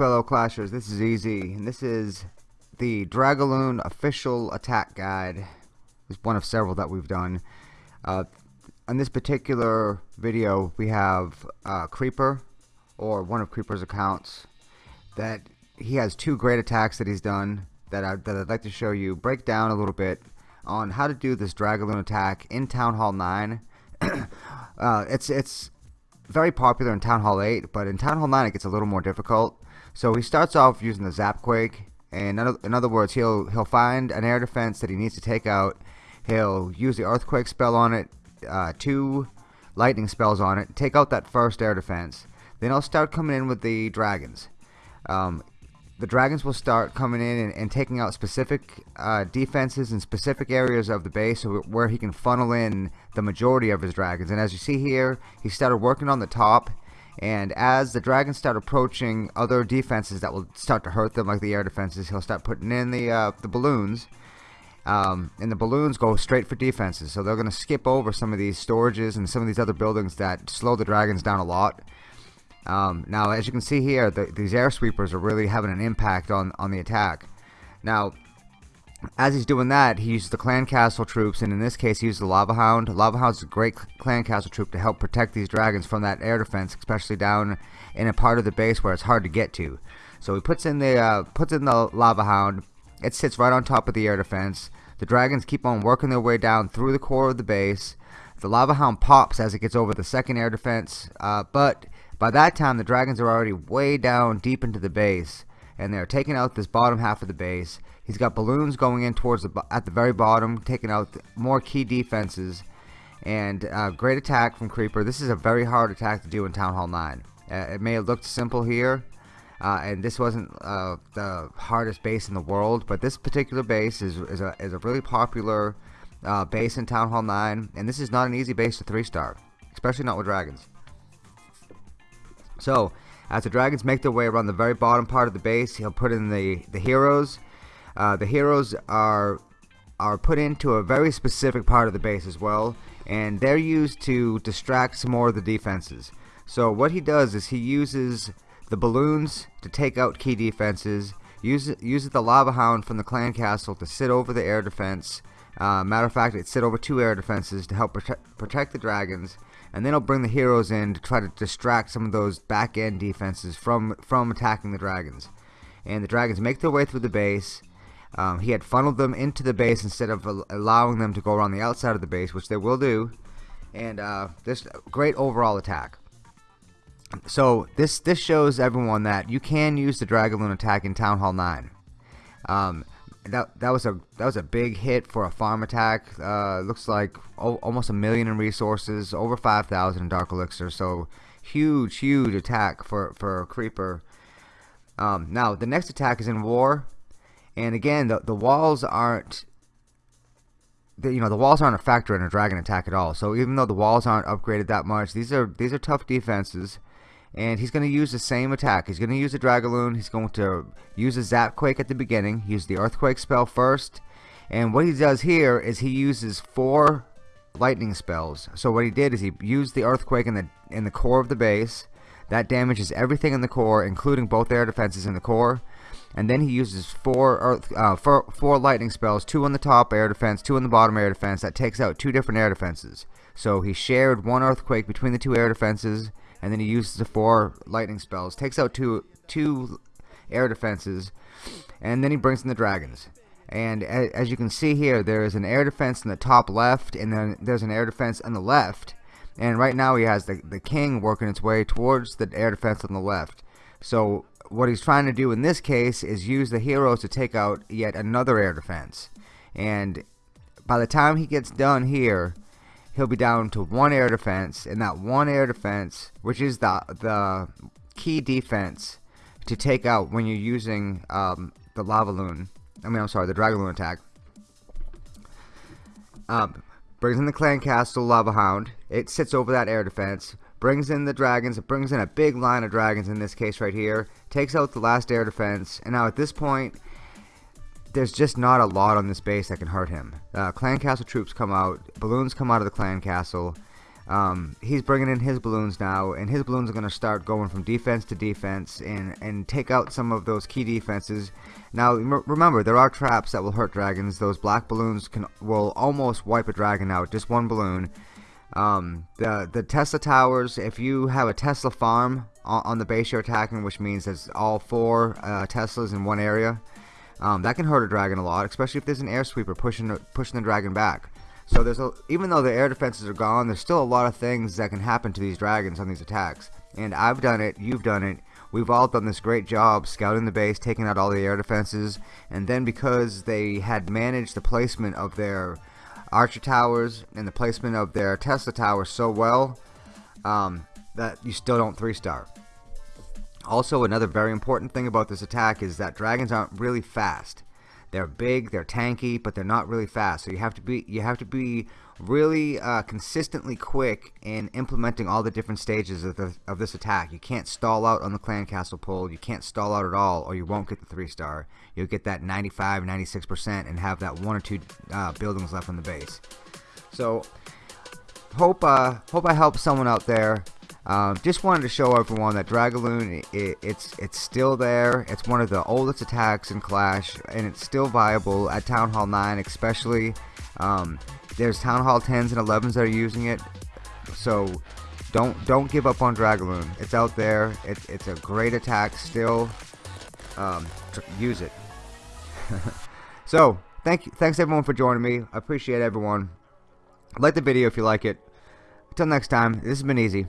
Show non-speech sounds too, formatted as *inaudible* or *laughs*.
fellow clashers this is easy and this is the Dragaloon official attack guide. It's one of several that we've done. Uh, on this particular video we have uh, Creeper or one of Creeper's accounts that he has two great attacks that he's done that, I, that I'd like to show you break down a little bit on how to do this Dragaloon attack in Town Hall 9 *clears throat* uh, it's it's very popular in Town Hall 8 but in Town Hall 9 it gets a little more difficult so he starts off using the Zapquake and in other words he'll he'll find an air defense that he needs to take out. He'll use the earthquake spell on it uh, two lightning spells on it take out that first air defense. Then he'll start coming in with the dragons. Um, the dragons will start coming in and, and taking out specific uh, defenses and specific areas of the base where he can funnel in the majority of his dragons. And as you see here he started working on the top and as the dragons start approaching other defenses that will start to hurt them like the air defenses he'll start putting in the uh, the balloons. Um, and the balloons go straight for defenses. So they're gonna skip over some of these storages and some of these other buildings that slow the dragons down a lot. Um, now as you can see here the, these air sweepers are really having an impact on on the attack. Now as he's doing that, he uses the clan castle troops, and in this case, he uses the lava hound. Lava hound's a great clan castle troop to help protect these dragons from that air defense, especially down in a part of the base where it's hard to get to. So he puts in the uh, puts in the lava hound. It sits right on top of the air defense. The dragons keep on working their way down through the core of the base. The lava hound pops as it gets over the second air defense, uh, but by that time the dragons are already way down deep into the base, and they're taking out this bottom half of the base He's got balloons going in towards the at the very bottom, taking out more key defenses. And uh, great attack from Creeper. This is a very hard attack to do in Town Hall 9. Uh, it may have looked simple here, uh, and this wasn't uh, the hardest base in the world, but this particular base is, is, a, is a really popular uh, base in Town Hall 9, and this is not an easy base to 3-star, especially not with dragons. So, as the dragons make their way around the very bottom part of the base, he'll put in the, the heroes, uh, the heroes are are put into a very specific part of the base as well and they're used to distract some more of the defenses. So what he does is he uses the balloons to take out key defenses uses, uses the lava hound from the clan castle to sit over the air defense uh, matter of fact it set over two air defenses to help protect, protect the dragons and then he'll bring the heroes in to try to distract some of those back end defenses from from attacking the dragons and the dragons make their way through the base um, he had funneled them into the base instead of allowing them to go around the outside of the base, which they will do. And uh, this great overall attack. So this this shows everyone that you can use the Dragaloon attack in Town Hall 9. Um, that that was a that was a big hit for a farm attack. Uh, looks like almost a million in resources, over 5,000 in Dark Elixir. So huge, huge attack for for a Creeper. Um, now the next attack is in War. And again, the, the walls aren't the, you know the walls aren't a factor in a dragon attack at all. So even though the walls aren't upgraded that much, these are these are tough defenses. And he's going to use the same attack. He's going to use the Dragaloon. He's going to use a Zapquake at the beginning. Use the Earthquake spell first. And what he does here is he uses four lightning spells. So what he did is he used the Earthquake in the in the core of the base. That damages everything in the core, including both air defenses in the core and then he uses four earth, uh, four, four lightning spells, two on the top air defense, two on the bottom air defense. That takes out two different air defenses. So he shared one earthquake between the two air defenses, and then he uses the four lightning spells, takes out two two air defenses, and then he brings in the dragons. And as you can see here, there is an air defense in the top left, and then there's an air defense on the left. And right now he has the, the king working its way towards the air defense on the left. So what he's trying to do in this case is use the heroes to take out yet another air defense. And by the time he gets done here, he'll be down to one air defense, and that one air defense, which is the the key defense to take out when you're using um, the lava loon. I mean, I'm sorry, the dragon loon attack. Um, brings in the clan castle lava hound. It sits over that air defense brings in the dragons, it brings in a big line of dragons in this case right here, takes out the last air defense, and now at this point, there's just not a lot on this base that can hurt him. Uh, clan castle troops come out, balloons come out of the clan castle, um, he's bringing in his balloons now, and his balloons are going to start going from defense to defense and, and take out some of those key defenses. Now, remember, there are traps that will hurt dragons. Those black balloons can will almost wipe a dragon out, just one balloon. Um, the, the Tesla towers, if you have a Tesla farm on, on the base you're attacking, which means there's all four uh, Teslas in one area, um, that can hurt a dragon a lot, especially if there's an air sweeper pushing, pushing the dragon back. So there's a, even though the air defenses are gone, there's still a lot of things that can happen to these dragons on these attacks. And I've done it, you've done it, we've all done this great job scouting the base, taking out all the air defenses, and then because they had managed the placement of their archer towers and the placement of their Tesla towers so well, um, that you still don't three star. Also, another very important thing about this attack is that dragons aren't really fast. They're big, they're tanky, but they're not really fast. So you have to be you have to be really uh, consistently quick in implementing all the different stages of, the, of this attack. You can't stall out on the clan castle pull. You can't stall out at all, or you won't get the three star. You'll get that 95, 96 percent, and have that one or two uh, buildings left on the base. So hope uh, hope I helped someone out there. Um, just wanted to show everyone that Dragaloon, it, it's it's still there. It's one of the oldest attacks in Clash, and it's still viable at Town Hall 9, especially. Um, there's Town Hall 10s and 11s that are using it, so don't don't give up on Dragaloon. It's out there. It, it's a great attack still. Um, use it. *laughs* so thank you, thanks everyone for joining me. I appreciate everyone. Like the video if you like it. Until next time, this has been easy.